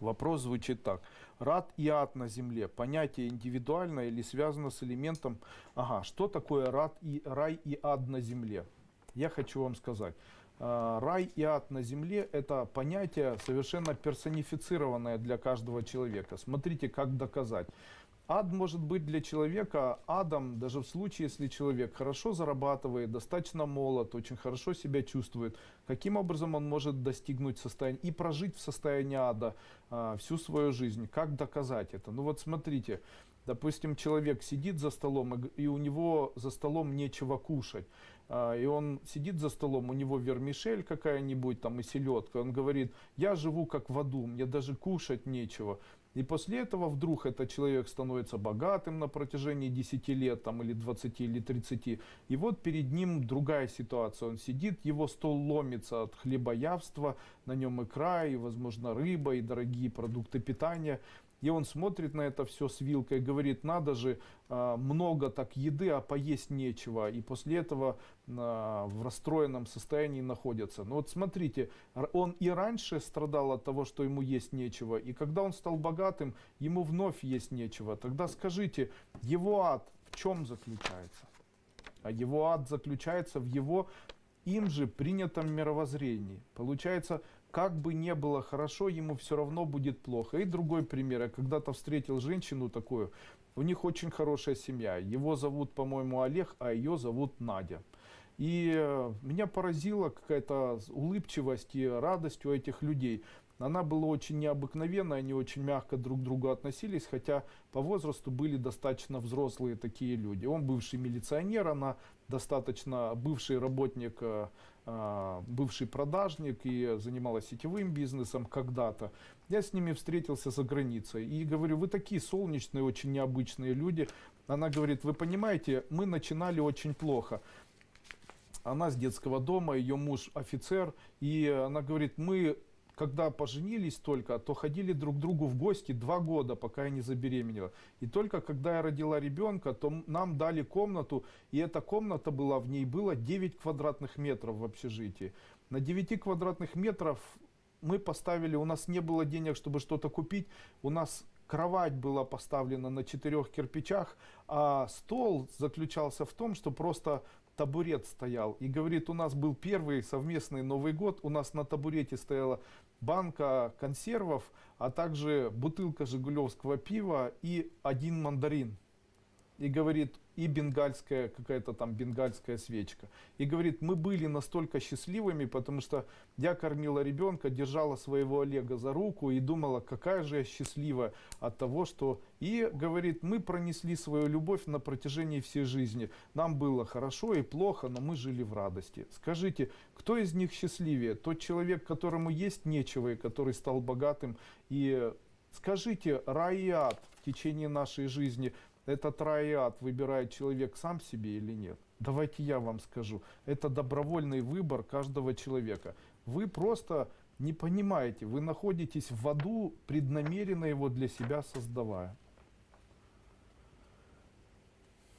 Вопрос звучит так. Рад и ад на земле. Понятие индивидуальное или связано с элементом... Ага, что такое рад и, рай и ад на земле? Я хочу вам сказать. А, Рай и ад на земле – это понятие совершенно персонифицированное для каждого человека. Смотрите, как доказать. Ад может быть для человека адом, даже в случае, если человек хорошо зарабатывает, достаточно молод, очень хорошо себя чувствует. Каким образом он может достигнуть состояния и прожить в состоянии ада а, всю свою жизнь? Как доказать это? Ну вот смотрите, допустим, человек сидит за столом, и, у него за столом нечего кушать. А, и он сидит за столом, у него вермишель какая-нибудь там и селедка. Он говорит, я живу как в аду, мне даже кушать нечего. И после этого вдруг этот человек становится богатым на протяжении 10 лет, там, или 20, или 30. И вот перед ним другая ситуация. Он сидит, его стол ломится от хлебоявства, на нем икра, и, возможно, рыба, и дорогие продукты питания. И он смотрит на это все с вилкой говорит, надо же, а, много так еды, а поесть нечего. И после этого а, в расстроенном состоянии находится. Но вот смотрите, он и раньше страдал от того, что ему есть нечего. И когда он стал богатым, ему вновь есть нечего. Тогда скажите, его ад в чем заключается? А его ад заключается в его им же принятом мировоззрении. Получается, как бы не было хорошо, ему все равно будет плохо. И другой пример. Я когда-то встретил женщину такую, у них очень хорошая семья. Его зовут, по-моему, Олег, а ее зовут Надя. И э, меня поразила какая-то улыбчивость и радость у этих людей. Она была очень необыкновенная, они очень мягко друг к другу относились, хотя по возрасту были достаточно взрослые такие люди. Он бывший милиционер, она достаточно бывший работник, э, э, бывший продажник и занималась сетевым бизнесом когда-то. Я с ними встретился за границей и говорю, вы такие солнечные, очень необычные люди. Она говорит, вы понимаете, мы начинали очень плохо она с детского дома, ее муж офицер, и она говорит, мы когда поженились только, то ходили друг к другу в гости два года, пока я не забеременела. И только когда я родила ребенка, то нам дали комнату, и эта комната была, в ней было 9 квадратных метров в общежитии. На 9 квадратных метров мы поставили, у нас не было денег, чтобы что-то купить, у нас кровать была поставлена на четырех кирпичах, а стол заключался в том, что просто табурет стоял. И говорит, у нас был первый совместный Новый год, у нас на табурете стояла банка консервов, а также бутылка жигулевского пива и один мандарин. И говорит, и бенгальская, какая-то там бенгальская свечка. И говорит, мы были настолько счастливыми, потому что я кормила ребенка, держала своего Олега за руку и думала, какая же я счастливая от того, что... И говорит, мы пронесли свою любовь на протяжении всей жизни. Нам было хорошо и плохо, но мы жили в радости. Скажите, кто из них счастливее? Тот человек, которому есть нечего и который стал богатым и Скажите, рай и ад в течение нашей жизни этот рай выбирает человек сам себе или нет? Давайте я вам скажу. Это добровольный выбор каждого человека. Вы просто не понимаете, вы находитесь в аду, преднамеренно его для себя создавая.